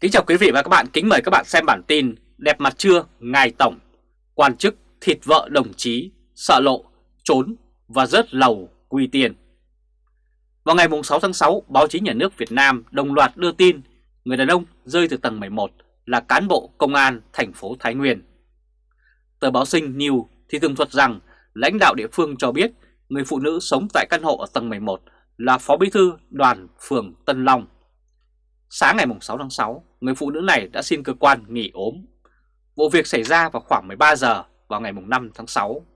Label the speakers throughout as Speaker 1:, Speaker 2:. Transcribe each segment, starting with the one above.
Speaker 1: Kính chào quý vị và các bạn, kính mời các bạn xem bản tin Đẹp mặt chưa, Ngài Tổng, quan chức thịt vợ đồng chí, sợ lộ, trốn và rớt lầu quy tiền. Vào ngày 6 tháng 6, báo chí nhà nước Việt Nam đồng loạt đưa tin người đàn ông rơi từ tầng 11 là cán bộ công an thành phố Thái Nguyên. Tờ báo Sinh New thì tường thuật rằng lãnh đạo địa phương cho biết người phụ nữ sống tại căn hộ ở tầng 11 là Phó Bí thư đoàn phường Tân Long. Sáng ngày 6 tháng 6, người phụ nữ này đã xin cơ quan nghỉ ốm. Vụ việc xảy ra vào khoảng 13 giờ vào ngày 5 tháng 6.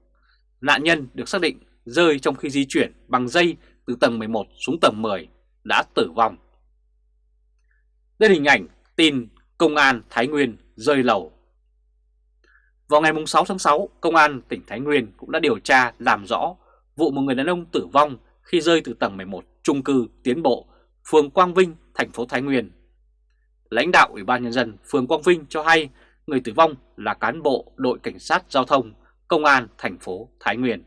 Speaker 1: Nạn nhân được xác định rơi trong khi di chuyển bằng dây từ tầng 11 xuống tầng 10 đã tử vong. Đây là hình ảnh tin Công an Thái Nguyên rơi lầu. Vào ngày 6 tháng 6, Công an tỉnh Thái Nguyên cũng đã điều tra làm rõ vụ một người đàn ông tử vong khi rơi từ tầng 11 trung cư Tiến Bộ, phường Quang Vinh, thành phố Thái Nguyên. Lãnh đạo Ủy ban Nhân dân phường Quang Vinh cho hay người tử vong là cán bộ đội cảnh sát giao thông, công an thành phố Thái Nguyên.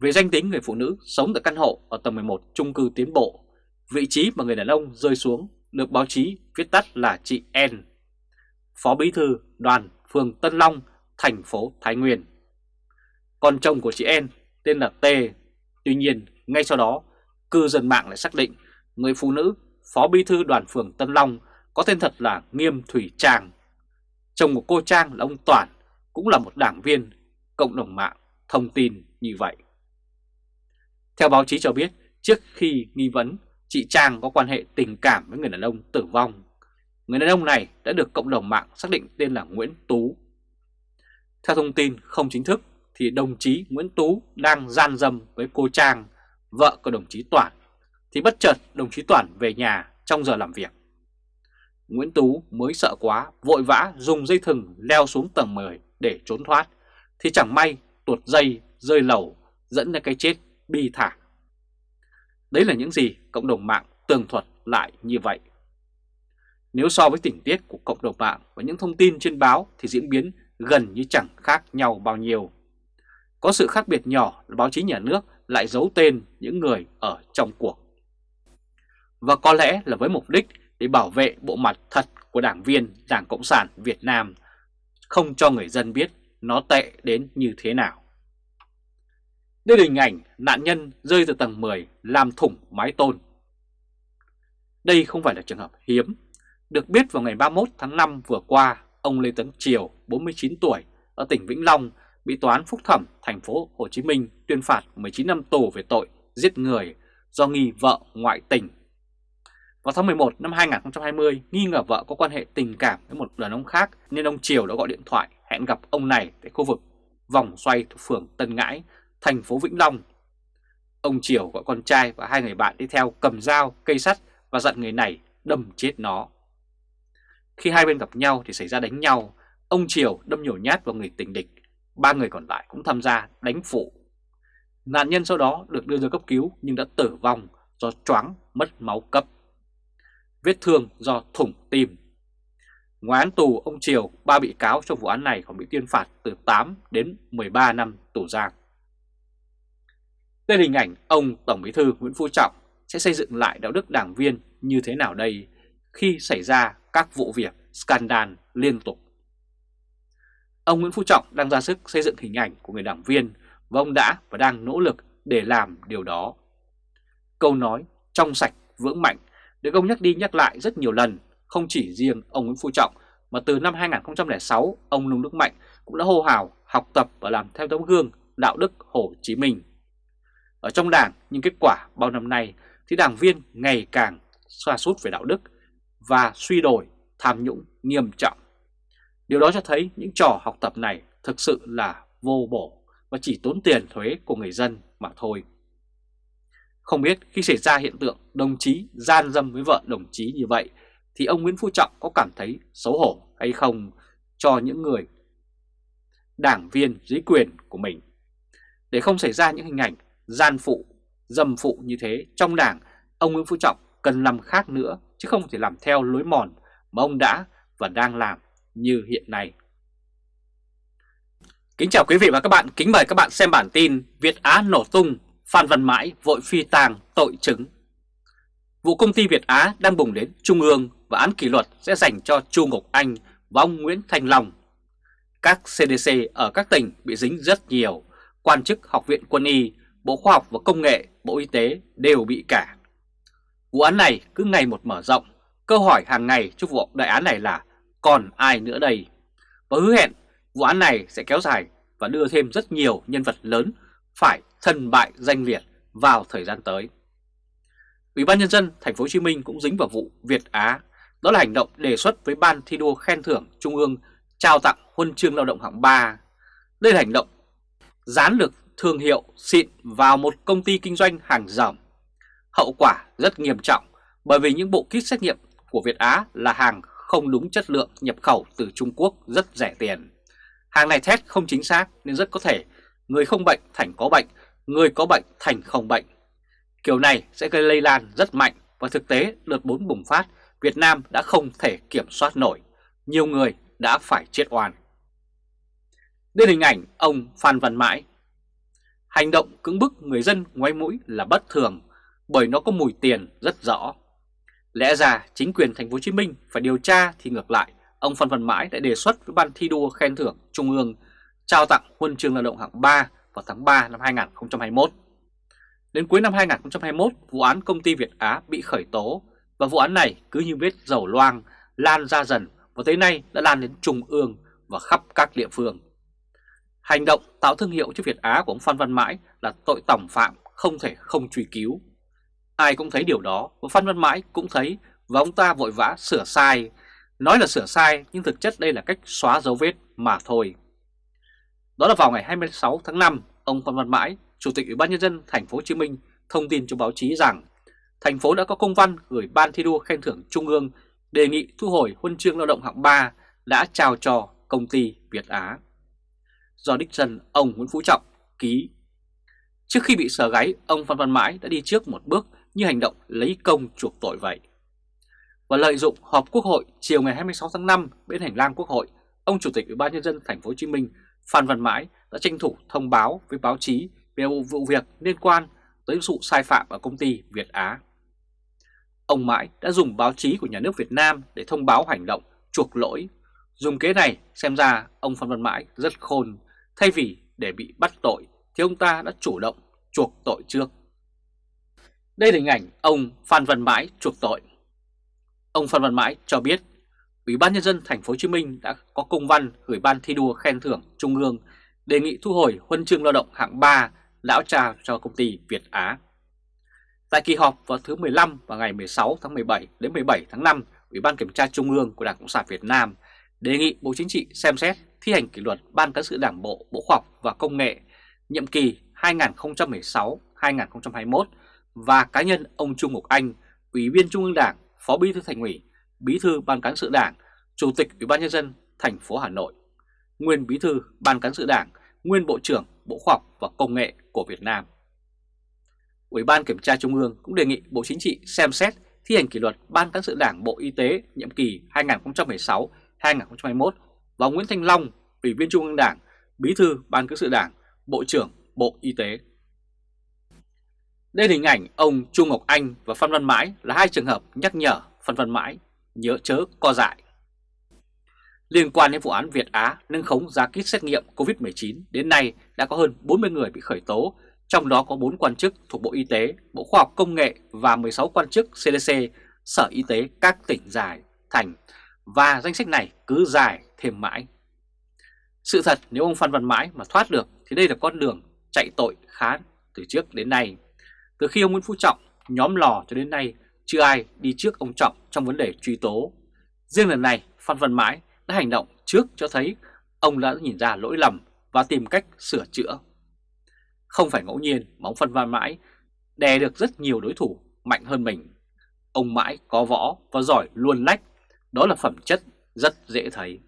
Speaker 1: Về danh tính người phụ nữ sống tại căn hộ ở tầng 11 trung cư Tiến Bộ, vị trí mà người đàn ông rơi xuống được báo chí viết tắt là chị N, Phó Bí thư đoàn phường Tân Long, thành phố Thái Nguyên. Còn chồng của chị N tên là T. Tuy nhiên, ngay sau đó, cư dân mạng lại xác định người phụ nữ Phó Bí thư đoàn phường Tân Long có tên thật là Nghiêm Thủy Trang. Chồng của cô Trang là ông Toản, cũng là một đảng viên, cộng đồng mạng thông tin như vậy. Theo báo chí cho biết, trước khi nghi vấn chị Trang có quan hệ tình cảm với người đàn ông tử vong, người đàn ông này đã được cộng đồng mạng xác định tên là Nguyễn Tú. Theo thông tin không chính thức thì đồng chí Nguyễn Tú đang gian dâm với cô Trang, vợ của đồng chí Toản, thì bất chợt đồng chí Toản về nhà trong giờ làm việc. Nguyễn Tú mới sợ quá, vội vã dùng dây thừng leo xuống tầng 10 để trốn thoát, thì chẳng may tuột dây rơi lầu dẫn đến cái chết bi thảm. Đấy là những gì cộng đồng mạng tường thuật lại như vậy. Nếu so với tình tiết của cộng đồng mạng và những thông tin trên báo thì diễn biến gần như chẳng khác nhau bao nhiêu. Có sự khác biệt nhỏ là báo chí nhà nước lại giấu tên những người ở trong cuộc. Và có lẽ là với mục đích để bảo vệ bộ mặt thật của đảng viên Đảng Cộng sản Việt Nam, không cho người dân biết nó tệ đến như thế nào. Đây là hình ảnh nạn nhân rơi từ tầng 10 làm thủng mái tôn. Đây không phải là trường hợp hiếm. Được biết vào ngày 31 tháng 5 vừa qua, ông Lê Tấn Triều, 49 tuổi, ở tỉnh Vĩnh Long bị toán phúc thẩm thành phố Hồ Chí Minh tuyên phạt 19 năm tù về tội giết người do nghi vợ ngoại tình. Vào tháng 11 năm 2020, nghi ngờ vợ có quan hệ tình cảm với một đàn ông khác nên ông Triều đã gọi điện thoại hẹn gặp ông này tại khu vực vòng xoay thuộc phường Tân Ngãi, thành phố Vĩnh Long. Ông Triều gọi con trai và hai người bạn đi theo cầm dao, cây sắt và dặn người này đâm chết nó. Khi hai bên gặp nhau thì xảy ra đánh nhau, ông Triều đâm nhiều nhát vào người tình địch ba người còn lại cũng tham gia đánh phụ. Nạn nhân sau đó được đưa ra cấp cứu nhưng đã tử vong do choáng mất máu cấp. Vết thương do thủng tim. Ngoài án tù, ông Triều, ba bị cáo trong vụ án này còn bị tuyên phạt từ 8 đến 13 năm tù giam. Đây là hình ảnh ông Tổng Bí thư Nguyễn Phú Trọng sẽ xây dựng lại đạo đức đảng viên như thế nào đây khi xảy ra các vụ việc scandal liên tục. Ông Nguyễn Phú Trọng đang ra sức xây dựng hình ảnh của người đảng viên và ông đã và đang nỗ lực để làm điều đó. Câu nói trong sạch, vững mạnh được ông nhắc đi nhắc lại rất nhiều lần, không chỉ riêng ông Nguyễn Phú Trọng mà từ năm 2006 ông Nông Đức Mạnh cũng đã hô hào học tập và làm theo tấm gương đạo đức Hồ Chí Minh. Ở trong đảng, nhưng kết quả bao năm nay thì đảng viên ngày càng xoa sút về đạo đức và suy đổi tham nhũng nghiêm trọng. Điều đó cho thấy những trò học tập này thực sự là vô bổ và chỉ tốn tiền thuế của người dân mà thôi. Không biết khi xảy ra hiện tượng đồng chí gian dâm với vợ đồng chí như vậy thì ông Nguyễn Phú Trọng có cảm thấy xấu hổ hay không cho những người đảng viên dưới quyền của mình. Để không xảy ra những hình ảnh gian phụ, dâm phụ như thế trong đảng, ông Nguyễn Phú Trọng cần làm khác nữa chứ không thể làm theo lối mòn mà ông đã và đang làm như hiện nay. Kính chào quý vị và các bạn, kính mời các bạn xem bản tin Việt Á nổ tung, Phan Văn Mãi vội phi tàng tội chứng. Vụ công ty Việt Á đang bùng đến Trung ương và án kỷ luật sẽ dành cho Chu Ngọc Anh và ông Nguyễn Thanh Long. Các CDC ở các tỉnh bị dính rất nhiều, quan chức Học viện Quân y, Bộ Khoa học và Công nghệ, Bộ Y tế đều bị cả. Vụ án này cứ ngày một mở rộng, câu hỏi hàng ngày trước vụ đại án này là còn ai nữa đây? Và hứa hẹn vụ án này sẽ kéo dài và đưa thêm rất nhiều nhân vật lớn phải thân bại danh liệt vào thời gian tới. Ủy ban nhân dân thành phố Hồ Chí Minh cũng dính vào vụ Việt Á, đó là hành động đề xuất với ban thi đua khen thưởng Trung ương trao tặng huân chương lao động hạng 3. Đây là hành động dán được thương hiệu xịn vào một công ty kinh doanh hàng rởm. Hậu quả rất nghiêm trọng bởi vì những bộ kit xét nghiệm của Việt Á là hàng không đúng chất lượng nhập khẩu từ Trung Quốc rất rẻ tiền. Hàng này test không chính xác nên rất có thể người không bệnh thành có bệnh, người có bệnh thành không bệnh. Kiểu này sẽ gây lây lan rất mạnh và thực tế đợt 4 bùng phát Việt Nam đã không thể kiểm soát nổi. Nhiều người đã phải chết oan. Đây hình ảnh ông Phan Văn Mãi. Hành động cứng bức người dân ngoái mũi là bất thường bởi nó có mùi tiền rất rõ. Lẽ ra chính quyền thành phố Hồ Chí Minh phải điều tra thì ngược lại, ông Phan Văn Mãi đã đề xuất với ban thi đua khen thưởng Trung ương trao tặng huân chương lao động hạng 3 vào tháng 3 năm 2021. Đến cuối năm 2021, vụ án công ty Việt Á bị khởi tố và vụ án này cứ như vết dầu loang lan ra dần và tới nay đã lan đến trung ương và khắp các địa phương. Hành động tạo thương hiệu cho Việt Á của ông Phan Văn Mãi là tội tổng phạm không thể không truy cứu. Ai cũng thấy điều đó và Phan Văn Mãi cũng thấy và ông ta vội vã sửa sai. Nói là sửa sai nhưng thực chất đây là cách xóa dấu vết mà thôi. Đó là vào ngày 26 tháng 5, ông Phan Văn Mãi, Chủ tịch Ủy ban nhân dân thành phố Hồ Chí Minh thông tin cho báo chí rằng thành phố đã có công văn gửi Ban thi đua khen thưởng Trung ương đề nghị thu hồi huân chương lao động hạng 3 đã trao cho công ty Việt Á. Do đích thân ông Nguyễn Phú Trọng ký. Trước khi bị sờ gáy, ông Phan Văn Mãi đã đi trước một bước như hành động lấy công chuộc tội vậy. Và lợi dụng họp Quốc hội chiều ngày 26 tháng 5 bên hành lang Quốc hội, ông Chủ tịch Ủy ban nhân dân thành phố Hồ Chí Minh Phan Văn Mãi đã tranh thủ thông báo với báo chí về vụ việc liên quan tới vụ sai phạm ở công ty Việt Á. Ông Mãi đã dùng báo chí của nhà nước Việt Nam để thông báo hành động chuộc lỗi. Dùng kế này xem ra ông Phan Văn Mãi rất khôn, thay vì để bị bắt tội thì ông ta đã chủ động chuộc tội trước. Đây là hình ảnh ông Phan Văn Mãi chuộc tội. Ông Phan Văn Mãi cho biết Ủy ban nhân dân thành phố Hồ Chí Minh đã có công văn gửi ban thi đua khen thưởng Trung ương đề nghị thu hồi huân chương lao động hạng 3 lão trà cho công ty Việt Á. Tại kỳ họp vào thứ 15 và ngày 16 tháng 17 đến 17 tháng 5, Ủy ban Kiểm tra Trung ương của Đảng Cộng sản Việt Nam đề nghị Bộ Chính trị xem xét thi hành kỷ luật Ban Cán sự Đảng Bộ Bộ Khoa học và Công nghệ nhiệm kỳ 2016-2021 và cá nhân ông Trung Ngọc Anh, Ủy viên Trung ương Đảng, Phó Bí thư Thành ủy, Bí thư Ban Cán sự Đảng, Chủ tịch Ủy ban nhân dân thành phố Hà Nội, nguyên Bí thư Ban Cán sự Đảng, nguyên Bộ trưởng Bộ Khoa học và Công nghệ của Việt Nam. Ủy ban Kiểm tra Trung ương cũng đề nghị Bộ Chính trị xem xét thi hành kỷ luật Ban Cán sự Đảng Bộ Y tế nhiệm kỳ 2016-2021 và Nguyễn Thanh Long, Ủy viên Trung ương Đảng, Bí thư Ban Cán sự Đảng, Bộ trưởng Bộ Y tế. Đây là hình ảnh ông Trung Ngọc Anh và Phan Văn Mãi là hai trường hợp nhắc nhở Phan Văn Mãi nhớ chớ co dại. Liên quan đến vụ án Việt Á nâng khống giá kit xét nghiệm COVID-19 đến nay đã có hơn 40 người bị khởi tố, trong đó có 4 quan chức thuộc Bộ Y tế, Bộ Khoa học Công nghệ và 16 quan chức CDC, Sở Y tế các tỉnh dài, thành và danh sách này cứ dài thêm mãi. Sự thật nếu ông Phan Văn Mãi mà thoát được thì đây là con đường chạy tội khá từ trước đến nay. Từ khi ông Nguyễn Phú Trọng nhóm lò cho đến nay chưa ai đi trước ông Trọng trong vấn đề truy tố. Riêng lần này Phan Văn Mãi đã hành động trước cho thấy ông đã nhìn ra lỗi lầm và tìm cách sửa chữa. Không phải ngẫu nhiên mà ông Phan Văn Mãi đè được rất nhiều đối thủ mạnh hơn mình. Ông Mãi có võ và giỏi luôn lách, đó là phẩm chất rất dễ thấy.